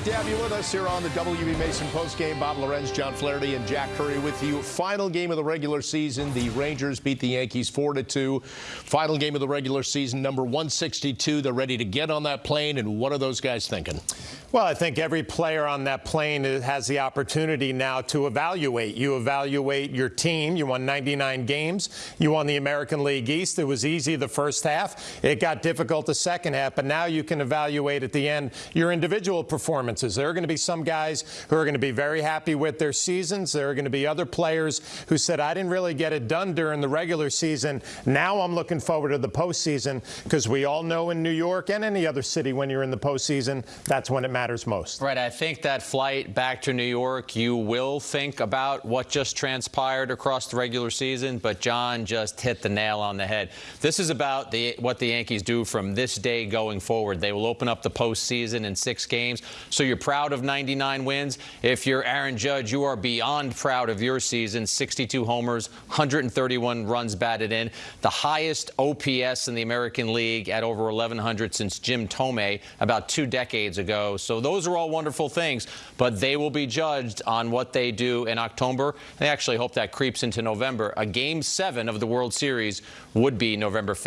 Great to have you with us here on the WB Mason postgame. Bob Lorenz, John Flaherty, and Jack Curry with you. Final game of the regular season. The Rangers beat the Yankees 4 to 2. Final game of the regular season, number 162. They're ready to get on that plane. And what are those guys thinking? Well, I think every player on that plane has the opportunity now to evaluate. You evaluate your team. You won 99 games. You won the American League East. It was easy the first half. It got difficult the second half. But now you can evaluate at the end your individual performances. There are going to be some guys who are going to be very happy with their seasons. There are going to be other players who said, I didn't really get it done during the regular season. Now I'm looking forward to the postseason because we all know in New York and any other city when you're in the postseason, that's when it matters most. Right. I think that flight back to New York, you will think about what just transpired across the regular season, but John just hit the nail on the head. This is about the, what the Yankees do from this day going forward. They will open up the postseason in six games. So you're proud of 99 wins. If you're Aaron Judge, you are beyond proud of your season. 62 homers, 131 runs batted in, the highest OPS in the American League at over 1,100 since Jim Thome about two decades ago. So those are all wonderful things, but they will be judged on what they do in October. They actually hope that creeps into November. A game seven of the World Series would be November 5th.